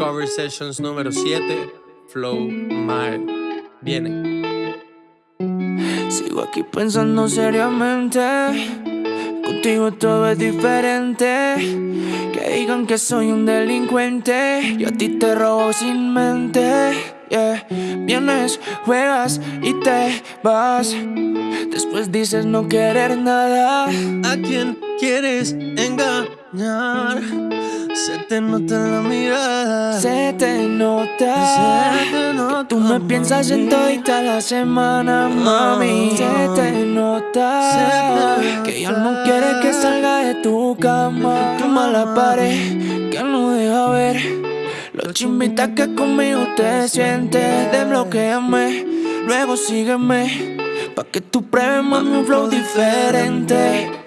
Cover Sessions número 7, Flow Mal. Viene. Sigo aquí pensando seriamente. Contigo todo es diferente. Que digan que soy un delincuente. Y a ti te robo sin mente. Yeah. Vienes, juegas y te vas. Después dices no querer nada. ¿A quién quieres engañar? Se te nota en la mirada. Se te nota. Se te nota, que tú me piensas en todita la semana, mami. Se te nota. Se te que ya no quieres que salga de tu cama. Tu mala pared que no deja ver. Lo chimbita que conmigo te sientes. Desbloqueame, luego sígueme. Pa' que tú pruebes mami un flow diferente.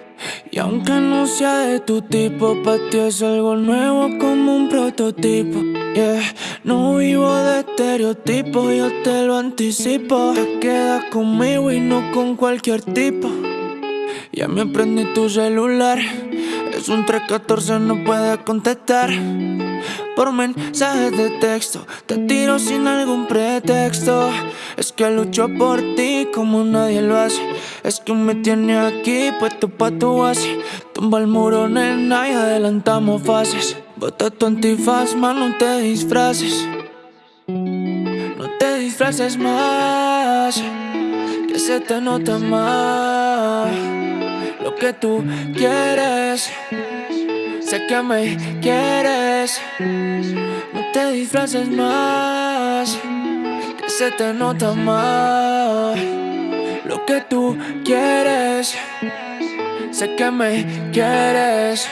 Y aunque no sea de tu tipo, pa' ti es algo nuevo como un prototipo. Yeah, no vivo de estereotipos, yo te lo anticipo. Te quedas conmigo y no con cualquier tipo. Ya me aprendí tu celular, es un 314, no puedes contestar. Por mensajes de texto, te tiro sin algún pretexto. Es que lucho por ti como nadie lo hace. Es que me tiene aquí puesto pa' tu base. Tumba el muro, nena, y adelantamos fases. Bota tu antifaz, man, no te disfraces. No te disfraces más, que se te nota más. Lo que tú quieres, sé que me quieres. No te disfraces más, que se te nota más. Lo que tú quieres, sé que me quieres.